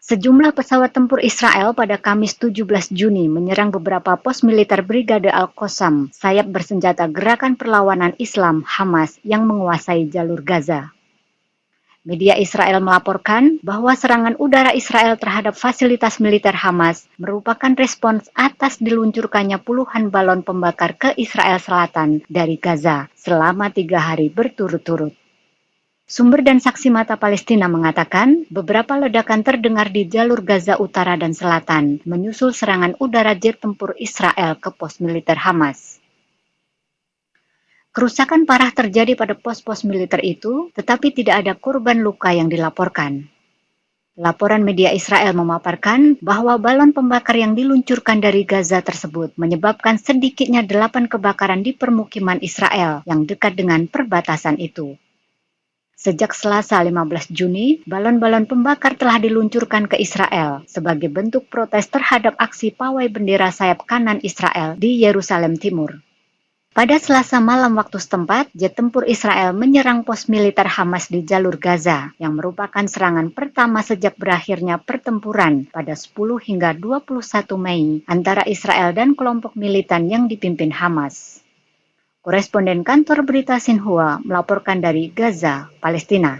Sejumlah pesawat tempur Israel pada Kamis 17 Juni menyerang beberapa pos militer Brigade Al-Qassam, sayap bersenjata Gerakan Perlawanan Islam Hamas yang menguasai jalur Gaza. Media Israel melaporkan bahwa serangan udara Israel terhadap fasilitas militer Hamas merupakan respons atas diluncurkannya puluhan balon pembakar ke Israel Selatan dari Gaza selama tiga hari berturut-turut. Sumber dan saksi mata Palestina mengatakan beberapa ledakan terdengar di jalur Gaza Utara dan Selatan menyusul serangan udara jet tempur Israel ke pos militer Hamas. Kerusakan parah terjadi pada pos-pos militer itu, tetapi tidak ada korban luka yang dilaporkan. Laporan media Israel memaparkan bahwa balon pembakar yang diluncurkan dari Gaza tersebut menyebabkan sedikitnya delapan kebakaran di permukiman Israel yang dekat dengan perbatasan itu. Sejak Selasa 15 Juni, balon-balon pembakar telah diluncurkan ke Israel sebagai bentuk protes terhadap aksi pawai bendera sayap kanan Israel di Yerusalem Timur. Pada Selasa malam waktu setempat, jet tempur Israel menyerang pos militer Hamas di jalur Gaza, yang merupakan serangan pertama sejak berakhirnya pertempuran pada 10 hingga 21 Mei antara Israel dan kelompok militan yang dipimpin Hamas. Koresponden kantor berita Sinhua melaporkan dari Gaza, Palestina.